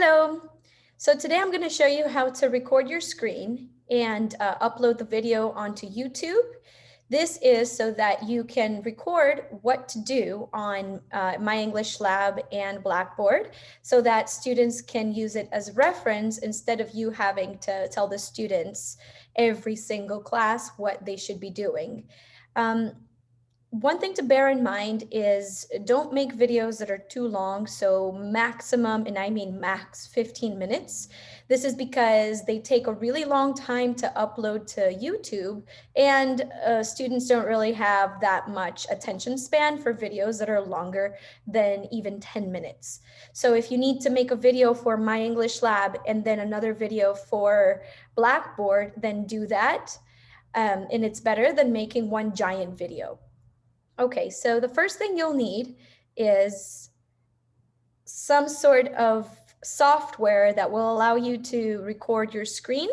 Hello. So today I'm going to show you how to record your screen and uh, upload the video onto YouTube. This is so that you can record what to do on uh, My English Lab and Blackboard so that students can use it as reference instead of you having to tell the students every single class what they should be doing. Um, one thing to bear in mind is don't make videos that are too long. So maximum, and I mean max 15 minutes. This is because they take a really long time to upload to YouTube and uh, students don't really have that much attention span for videos that are longer than even 10 minutes. So if you need to make a video for My English Lab and then another video for Blackboard, then do that. Um, and it's better than making one giant video. Okay, so the first thing you'll need is some sort of software that will allow you to record your screen.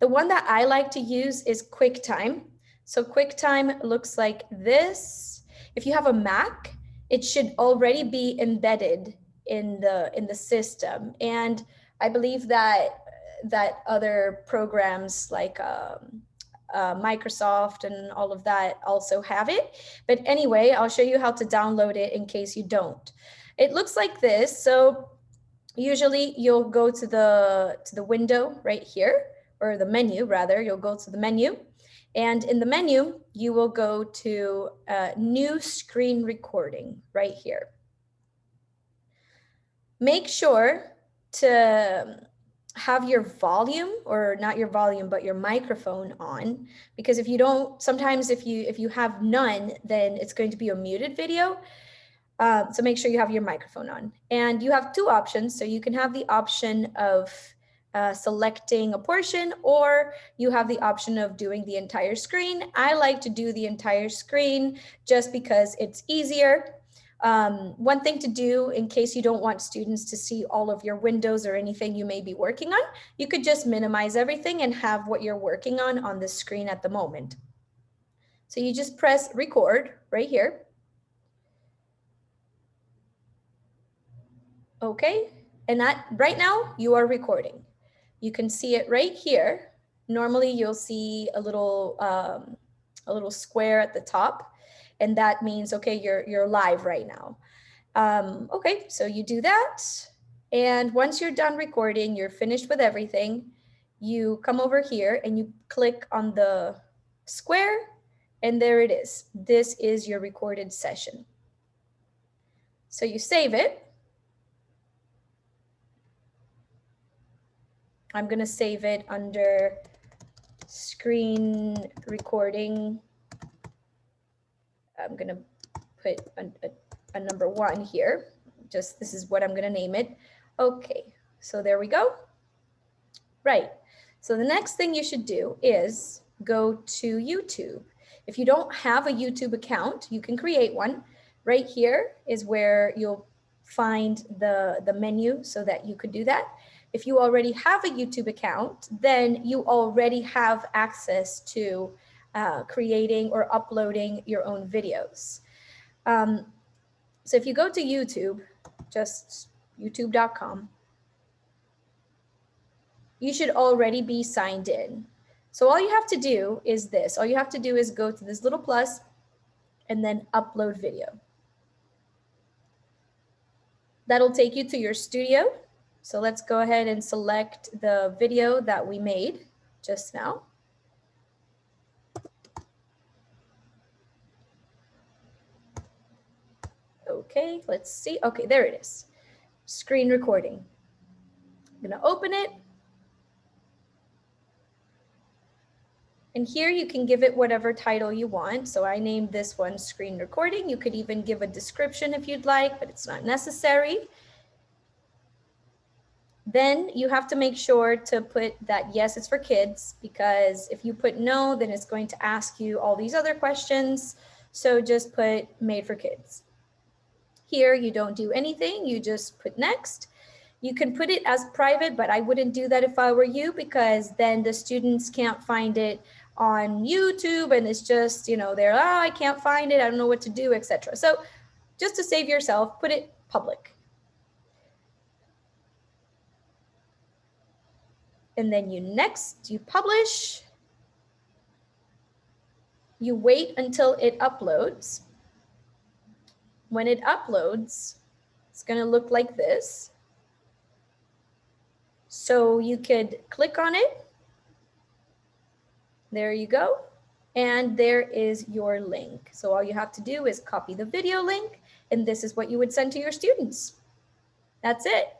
The one that I like to use is QuickTime. So QuickTime looks like this. If you have a Mac, it should already be embedded in the in the system. And I believe that that other programs like um, uh, Microsoft and all of that also have it. But anyway, I'll show you how to download it in case you don't. It looks like this. So usually you'll go to the to the window right here or the menu rather you'll go to the menu and in the menu you will go to uh, new screen recording right here make sure to have your volume or not your volume but your microphone on because if you don't sometimes if you if you have none then it's going to be a muted video. Uh, so make sure you have your microphone on. And you have two options. So you can have the option of uh, selecting a portion or you have the option of doing the entire screen. I like to do the entire screen just because it's easier um, one thing to do in case you don't want students to see all of your windows or anything you may be working on, you could just minimize everything and have what you're working on on the screen at the moment. So you just press record right here. Okay, and that right now you are recording. You can see it right here. Normally you'll see a little, um, a little square at the top and that means, okay, you're, you're live right now. Um, okay, so you do that. And once you're done recording, you're finished with everything, you come over here and you click on the square and there it is. This is your recorded session. So you save it. I'm going to save it under screen recording I'm going to put a, a, a, number one here. Just this is what I'm going to name it. Okay, so there we go. Right. So the next thing you should do is go to YouTube. If you don't have a YouTube account, you can create one. Right here is where you'll find the, the menu so that you could do that. If you already have a YouTube account, then you already have access to uh, creating or uploading your own videos. Um, so if you go to YouTube, just youtube.com, you should already be signed in. So all you have to do is this. All you have to do is go to this little plus and then upload video. That'll take you to your studio. So let's go ahead and select the video that we made just now. Okay, let's see. Okay, there it is. Screen recording. I'm gonna open it. And here you can give it whatever title you want. So I named this one screen recording. You could even give a description if you'd like, but it's not necessary. Then you have to make sure to put that yes, it's for kids, because if you put no, then it's going to ask you all these other questions. So just put made for kids. Here, you don't do anything, you just put next. You can put it as private, but I wouldn't do that if I were you because then the students can't find it on YouTube and it's just, you know, they're, oh, I can't find it, I don't know what to do, etc. So just to save yourself, put it public. and then you next, you publish. You wait until it uploads. When it uploads, it's going to look like this. So you could click on it. There you go. And there is your link. So all you have to do is copy the video link, and this is what you would send to your students. That's it.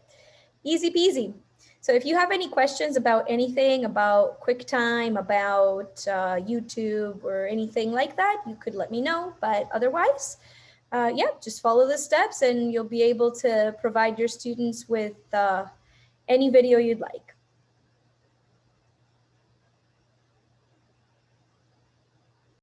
Easy peasy. So if you have any questions about anything, about QuickTime, about uh, YouTube or anything like that, you could let me know. But otherwise, uh, yeah, just follow the steps and you'll be able to provide your students with uh, any video you'd like.